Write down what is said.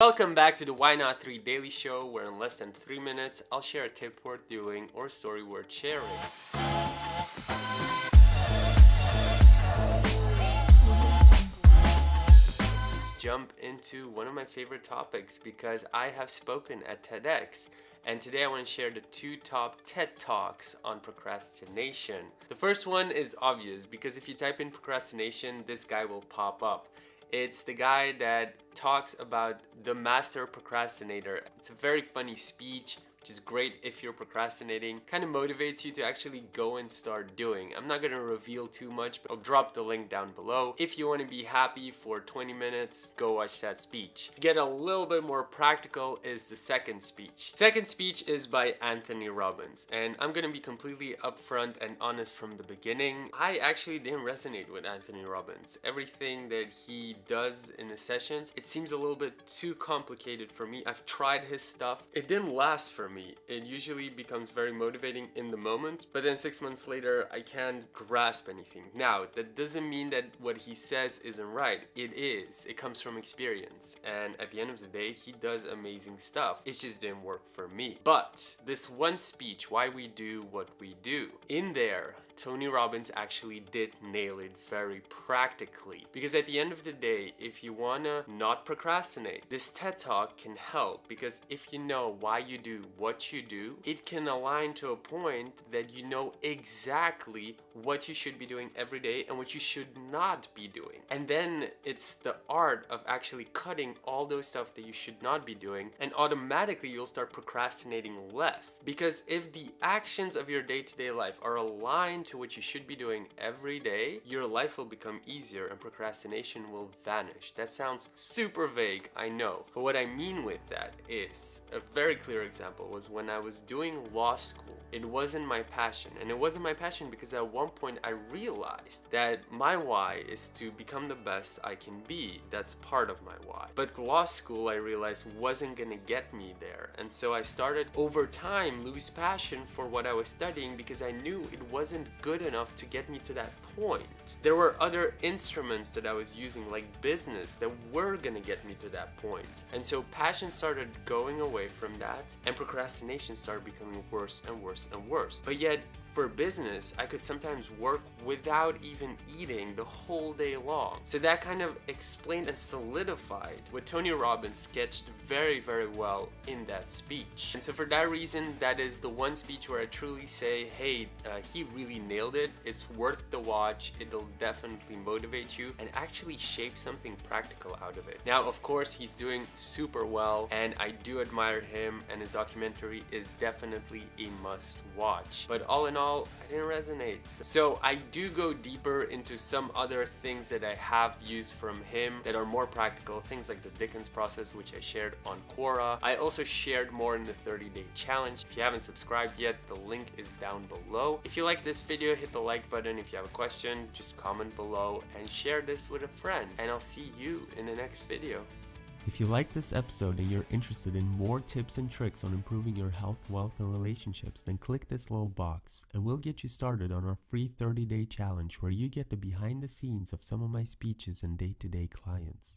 Welcome back to the Why Not 3 Daily Show, where in less than 3 minutes, I'll share a tip worth doing or story worth sharing. Let's jump into one of my favorite topics because I have spoken at TEDx and today I want to share the two top TED Talks on procrastination. The first one is obvious because if you type in procrastination, this guy will pop up. It's the guy that talks about the master procrastinator. It's a very funny speech which is great if you're procrastinating. Kind of motivates you to actually go and start doing. I'm not gonna reveal too much, but I'll drop the link down below. If you wanna be happy for 20 minutes, go watch that speech. To get a little bit more practical is the second speech. Second speech is by Anthony Robbins, and I'm gonna be completely upfront and honest from the beginning. I actually didn't resonate with Anthony Robbins. Everything that he does in the sessions, it seems a little bit too complicated for me. I've tried his stuff. It didn't last for me. It usually becomes very motivating in the moment, but then six months later, I can't grasp anything. Now, that doesn't mean that what he says isn't right. It is. It comes from experience. And at the end of the day, he does amazing stuff. It just didn't work for me. But this one speech, why we do what we do, in there, Tony Robbins actually did nail it very practically. Because at the end of the day, if you wanna not procrastinate, this TED Talk can help because if you know why you do what you do, it can align to a point that you know exactly what you should be doing every day and what you should not be doing. And then it's the art of actually cutting all those stuff that you should not be doing and automatically you'll start procrastinating less. Because if the actions of your day-to-day -day life are aligned to what you should be doing every day, your life will become easier and procrastination will vanish. That sounds super vague, I know. But what I mean with that is, a very clear example was when I was doing law school. It wasn't my passion. And it wasn't my passion because at one point I realized that my why is to become the best I can be. That's part of my why. But law school I realized wasn't gonna get me there. And so I started over time lose passion for what I was studying because I knew it wasn't good enough to get me to that point. There were other instruments that I was using like business that were gonna get me to that point. And so passion started going away from that and procrastination started becoming worse and worse and worse. But yet for business, I could sometimes work without even eating the whole day long. So that kind of explained and solidified what Tony Robbins sketched very, very well in that speech. And so for that reason, that is the one speech where I truly say, hey, uh, he really nailed it. It's worth the watch. It'll definitely motivate you and actually shape something practical out of it. Now, of course, he's doing super well and I do admire him and his documentary is definitely a must watch. But all in all, all, I didn't resonate. So I do go deeper into some other things that I have used from him that are more practical, things like the Dickens process, which I shared on Quora. I also shared more in the 30 day challenge. If you haven't subscribed yet, the link is down below. If you like this video, hit the like button. If you have a question, just comment below and share this with a friend. And I'll see you in the next video. If you like this episode and you're interested in more tips and tricks on improving your health, wealth, and relationships, then click this little box and we'll get you started on our free 30 day challenge where you get the behind the scenes of some of my speeches and day to day clients.